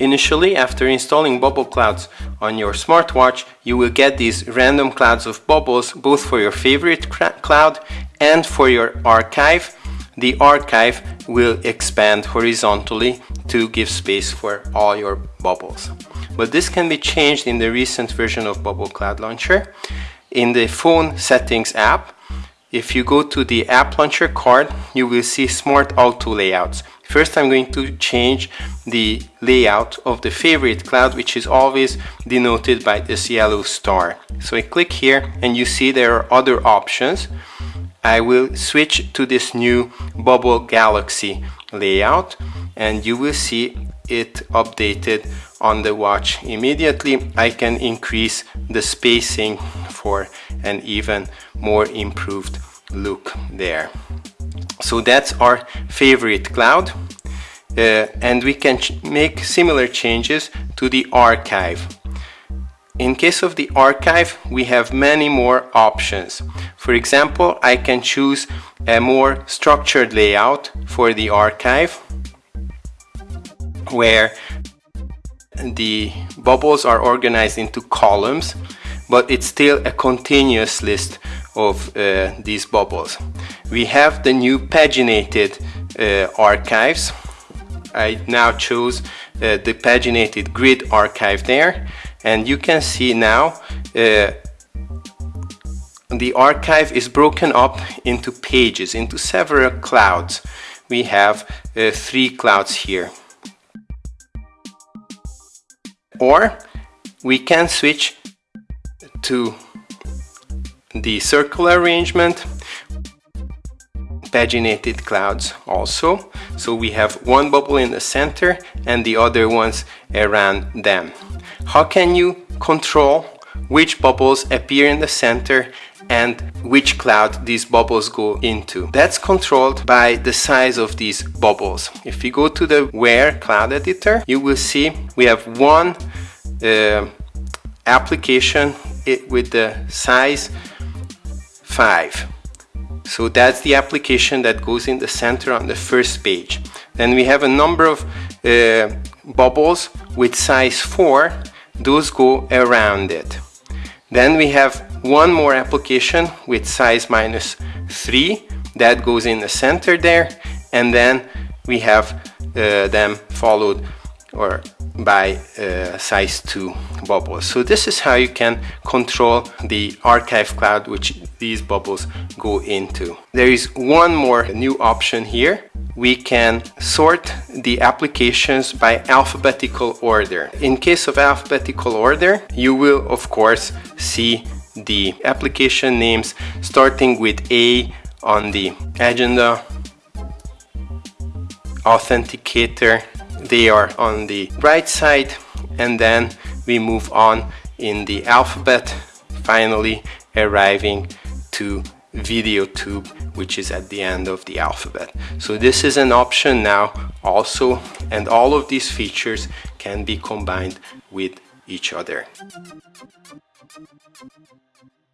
Initially, after installing bubble clouds on your smartwatch, you will get these random clouds of bubbles both for your favorite cloud and for your archive. The archive will expand horizontally to give space for all your bubbles. But this can be changed in the recent version of Bubble Cloud Launcher. In the phone settings app, if you go to the app launcher card, you will see smart auto layouts. First I'm going to change the layout of the favorite cloud which is always denoted by this yellow star. So I click here and you see there are other options. I will switch to this new bubble galaxy layout and you will see it updated on the watch immediately I can increase the spacing for an even more improved look there. So that's our favorite cloud uh, and we can make similar changes to the archive. In case of the archive we have many more options. For example I can choose a more structured layout for the archive where the bubbles are organized into columns but it's still a continuous list of uh, these bubbles. We have the new paginated uh, archives. I now chose uh, the paginated grid archive there and you can see now uh, the archive is broken up into pages, into several clouds. We have uh, three clouds here or we can switch to the circular arrangement paginated clouds also so we have one bubble in the center and the other ones around them how can you control which bubbles appear in the center and which cloud these bubbles go into. That's controlled by the size of these bubbles. If you go to the Where cloud editor, you will see we have one uh, application with the size 5. So that's the application that goes in the center on the first page. Then we have a number of uh, bubbles with size 4. Those go around it. Then we have one more application with size minus 3 that goes in the center there and then we have uh, them followed or by uh, size 2 bubbles. So this is how you can control the archive cloud which these bubbles go into. There is one more new option here. We can sort the applications by alphabetical order. In case of alphabetical order, you will of course see the application names starting with A on the agenda, authenticator, they are on the right side and then we move on in the alphabet finally arriving to video tube which is at the end of the alphabet. So this is an option now also and all of these features can be combined with each other